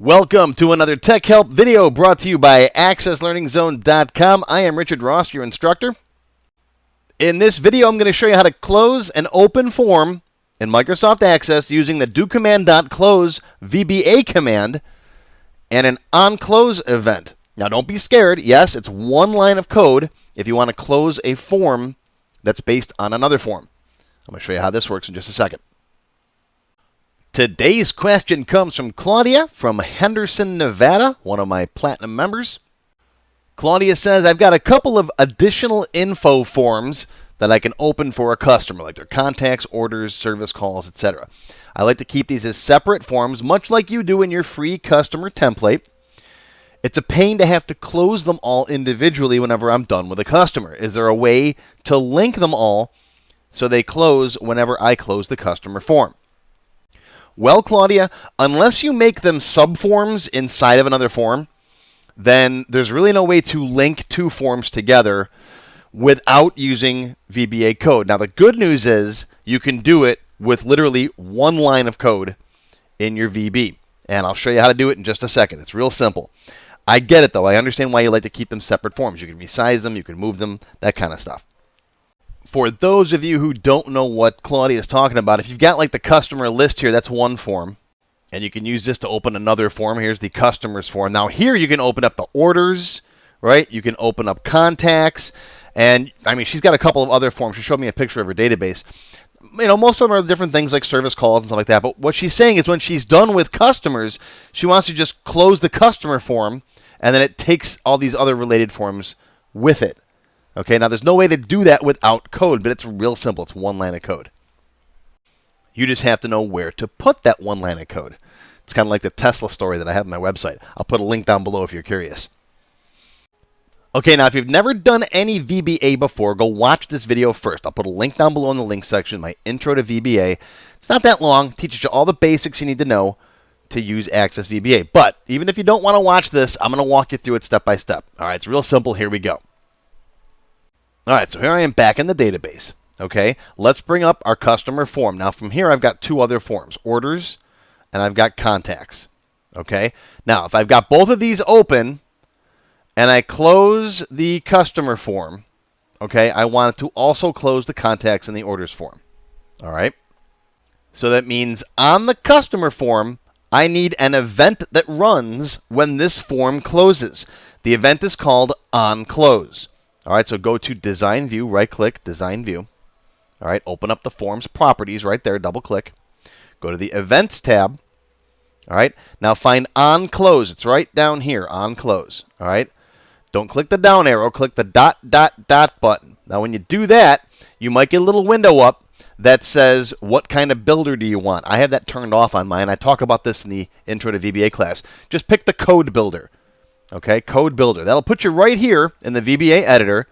Welcome to another Tech Help video brought to you by AccessLearningZone.com. I am Richard Rost, your instructor. In this video, I'm going to show you how to close an open form in Microsoft Access using the doCommand.close VBA command and an onClose event. Now, don't be scared. Yes, it's one line of code if you want to close a form that's based on another form. I'm going to show you how this works in just a second. Today's question comes from Claudia from Henderson, Nevada, one of my platinum members. Claudia says, I've got a couple of additional info forms that I can open for a customer, like their contacts, orders, service calls, etc. I like to keep these as separate forms, much like you do in your free customer template. It's a pain to have to close them all individually whenever I'm done with a customer. Is there a way to link them all so they close whenever I close the customer form? Well, Claudia, unless you make them subforms inside of another form, then there's really no way to link two forms together without using VBA code. Now, the good news is you can do it with literally one line of code in your VB. And I'll show you how to do it in just a second. It's real simple. I get it, though. I understand why you like to keep them separate forms. You can resize them, you can move them, that kind of stuff for those of you who don't know what Claudia is talking about, if you've got like the customer list here, that's one form. And you can use this to open another form. Here's the customers form. Now here you can open up the orders, right? You can open up contacts. And I mean, she's got a couple of other forms. She showed me a picture of her database. You know, most of them are different things like service calls and stuff like that. But what she's saying is when she's done with customers, she wants to just close the customer form and then it takes all these other related forms with it. Okay, now there's no way to do that without code, but it's real simple. It's one line of code. You just have to know where to put that one line of code. It's kind of like the Tesla story that I have on my website. I'll put a link down below if you're curious. Okay, now if you've never done any VBA before, go watch this video first. I'll put a link down below in the link section, my intro to VBA. It's not that long, teaches you all the basics you need to know to use Access VBA. But even if you don't want to watch this, I'm going to walk you through it step by step. All right, it's real simple. Here we go. All right, so here I am back in the database. Okay, let's bring up our customer form. Now from here, I've got two other forms, orders and I've got contacts. Okay, now if I've got both of these open and I close the customer form, okay, I want it to also close the contacts and the orders form. All right, so that means on the customer form, I need an event that runs when this form closes. The event is called onClose. All right, so go to Design View, right click, Design View. All right, open up the Forms properties right there, double click. Go to the Events tab. All right, now find On Close. It's right down here, On Close. All right, don't click the down arrow, click the dot, dot, dot button. Now, when you do that, you might get a little window up that says, what kind of builder do you want? I have that turned off on mine. I talk about this in the Intro to VBA class. Just pick the code builder. Okay, code builder. That'll put you right here in the VBA editor,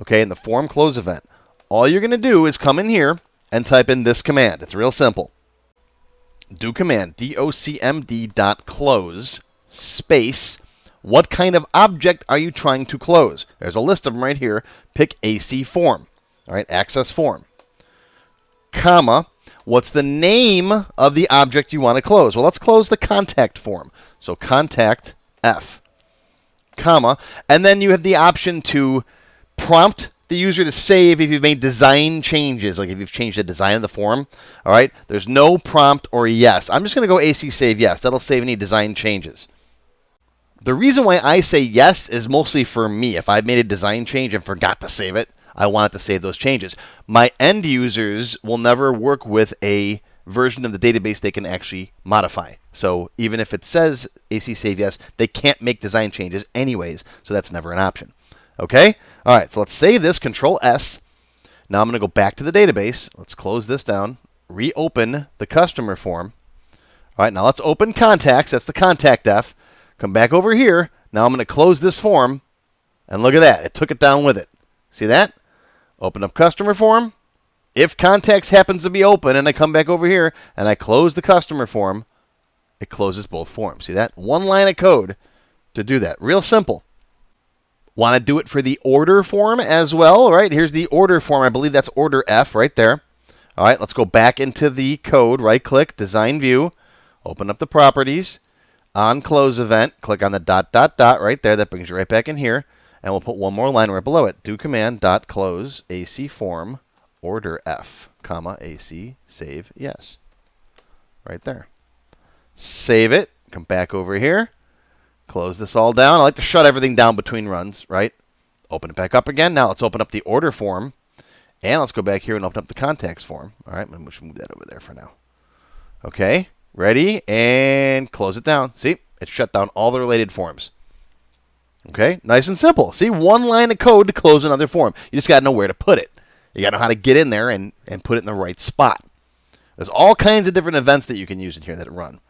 okay, in the form close event. All you're going to do is come in here and type in this command. It's real simple. Do command docmd dot close space. What kind of object are you trying to close? There's a list of them right here. Pick AC form. All right, access form. Comma. What's the name of the object you want to close? Well, let's close the contact form. So contact F comma, and then you have the option to prompt the user to save if you've made design changes, like if you've changed the design of the form. All right, there's no prompt or yes. I'm just going to go AC save yes. That'll save any design changes. The reason why I say yes is mostly for me. If I've made a design change and forgot to save it, I want it to save those changes. My end users will never work with a version of the database they can actually modify. So even if it says AC save yes, they can't make design changes anyways, so that's never an option. Okay? All right, so let's save this, Control S. Now I'm going to go back to the database. Let's close this down, reopen the customer form. All right, now let's open contacts. That's the contact F. Come back over here. Now I'm going to close this form, and look at that. It took it down with it. See that? Open up customer form. If contacts happens to be open and I come back over here and I close the customer form, it closes both forms. See that? One line of code to do that. Real simple. Want to do it for the order form as well, right? Here's the order form. I believe that's order F right there. All right, let's go back into the code. Right click, design view, open up the properties. on close event, click on the dot dot dot right there. That brings you right back in here. And we'll put one more line right below it. Do command dot close AC form order F, comma AC save yes. Right there. Save it. Come back over here. Close this all down. I like to shut everything down between runs, right? Open it back up again. Now let's open up the order form. And let's go back here and open up the contacts form. All right, we should move that over there for now. Okay, ready? And close it down. See, it shut down all the related forms. Okay, nice and simple. See, one line of code to close another form. You just got to know where to put it. You got to know how to get in there and, and put it in the right spot. There's all kinds of different events that you can use in here that run.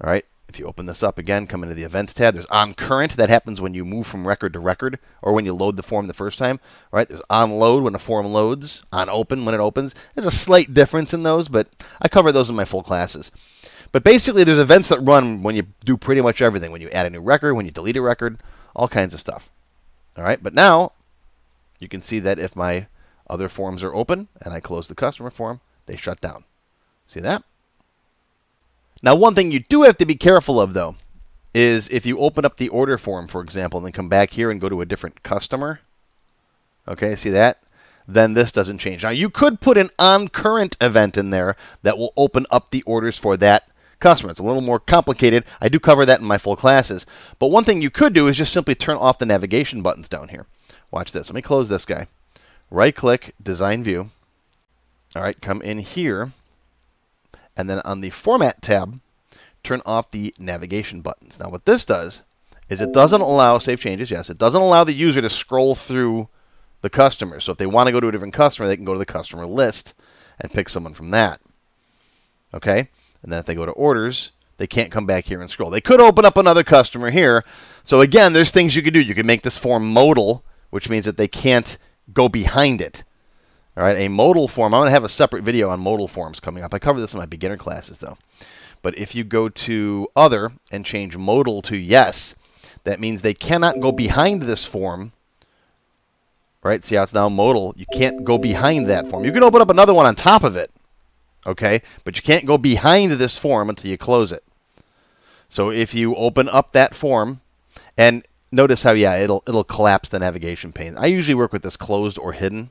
All right, if you open this up again, come into the Events tab. There's on current. That happens when you move from record to record or when you load the form the first time. Right? There's on load when a form loads, on open when it opens. There's a slight difference in those, but I cover those in my full classes. But basically, there's events that run when you do pretty much everything. When you add a new record, when you delete a record, all kinds of stuff. All right, but now you can see that if my other forms are open and I close the customer form, they shut down. See that? Now, one thing you do have to be careful of, though, is if you open up the order form, for example, and then come back here and go to a different customer, okay, see that? Then this doesn't change. Now, you could put an on current event in there that will open up the orders for that customer. It's a little more complicated. I do cover that in my full classes. But one thing you could do is just simply turn off the navigation buttons down here. Watch this. Let me close this guy. Right click, design view. All right, come in here and then on the Format tab, turn off the navigation buttons. Now what this does is it doesn't allow save changes. Yes, it doesn't allow the user to scroll through the customer. So if they want to go to a different customer, they can go to the customer list and pick someone from that. Okay? And then if they go to orders, they can't come back here and scroll. They could open up another customer here. So again, there's things you can do. You can make this form modal, which means that they can't go behind it. All right, a modal form. I'm going to have a separate video on modal forms coming up. I cover this in my beginner classes, though. But if you go to Other and change modal to Yes, that means they cannot go behind this form. Right? See how it's now modal? You can't go behind that form. You can open up another one on top of it. Okay? But you can't go behind this form until you close it. So if you open up that form, and notice how, yeah, it'll, it'll collapse the navigation pane. I usually work with this closed or hidden.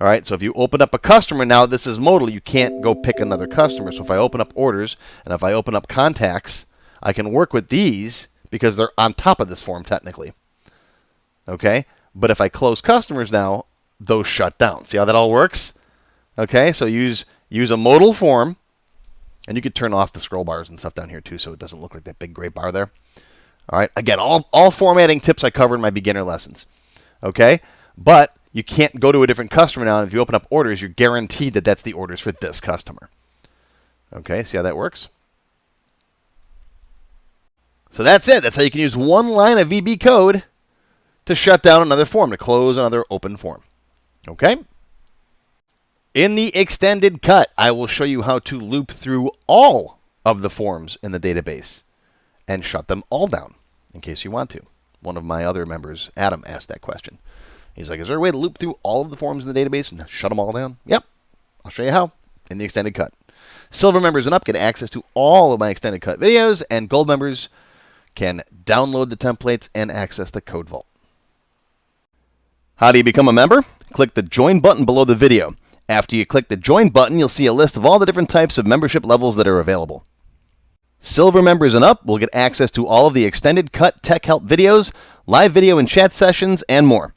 All right, so if you open up a customer now, this is modal. You can't go pick another customer. So if I open up orders and if I open up contacts, I can work with these because they're on top of this form technically. Okay, but if I close customers now, those shut down. See how that all works? Okay, so use use a modal form, and you could turn off the scroll bars and stuff down here too, so it doesn't look like that big gray bar there. All right, again, all all formatting tips I cover in my beginner lessons. Okay, but you can't go to a different customer now. And if you open up orders, you're guaranteed that that's the orders for this customer. Okay, see how that works? So that's it. That's how you can use one line of VB code to shut down another form, to close another open form. Okay? In the extended cut, I will show you how to loop through all of the forms in the database and shut them all down in case you want to. One of my other members, Adam, asked that question. He's like, is there a way to loop through all of the forms in the database and shut them all down? Yep. I'll show you how in the extended cut. Silver members and up get access to all of my extended cut videos, and gold members can download the templates and access the code vault. How do you become a member? Click the join button below the video. After you click the join button, you'll see a list of all the different types of membership levels that are available. Silver members and up will get access to all of the extended cut tech help videos, live video and chat sessions, and more.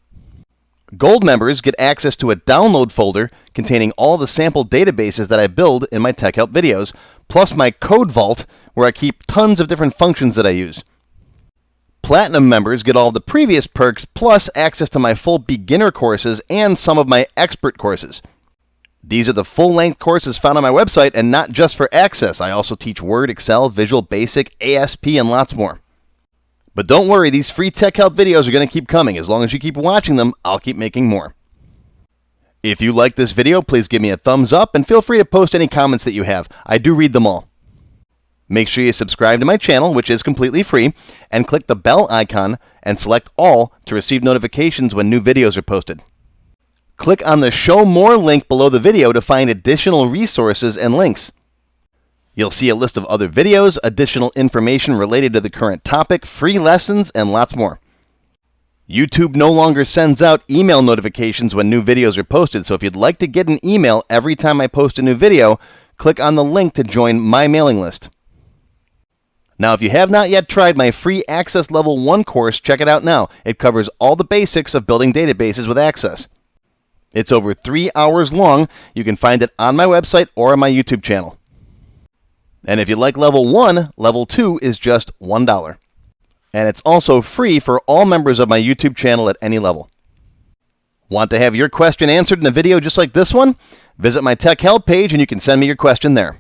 Gold members get access to a download folder containing all the sample databases that I build in my Tech Help videos, plus my code vault where I keep tons of different functions that I use. Platinum members get all the previous perks plus access to my full beginner courses and some of my expert courses. These are the full length courses found on my website and not just for access. I also teach Word, Excel, Visual Basic, ASP, and lots more. But don't worry, these free tech help videos are going to keep coming. As long as you keep watching them, I'll keep making more. If you like this video, please give me a thumbs up and feel free to post any comments that you have. I do read them all. Make sure you subscribe to my channel, which is completely free, and click the bell icon and select all to receive notifications when new videos are posted. Click on the Show More link below the video to find additional resources and links. You'll see a list of other videos, additional information related to the current topic, free lessons, and lots more. YouTube no longer sends out email notifications when new videos are posted, so if you'd like to get an email every time I post a new video, click on the link to join my mailing list. Now, if you have not yet tried my free Access Level 1 course, check it out now. It covers all the basics of building databases with Access. It's over three hours long. You can find it on my website or on my YouTube channel. And if you like Level 1, Level 2 is just $1 and it's also free for all members of my YouTube channel at any level. Want to have your question answered in a video just like this one? Visit my Tech Help page and you can send me your question there.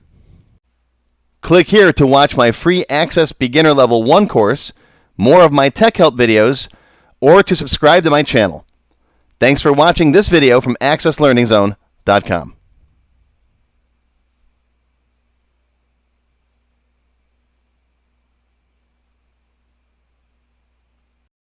Click here to watch my free Access Beginner Level 1 course, more of my Tech Help videos, or to subscribe to my channel. Thanks for watching this video from AccessLearningZone.com.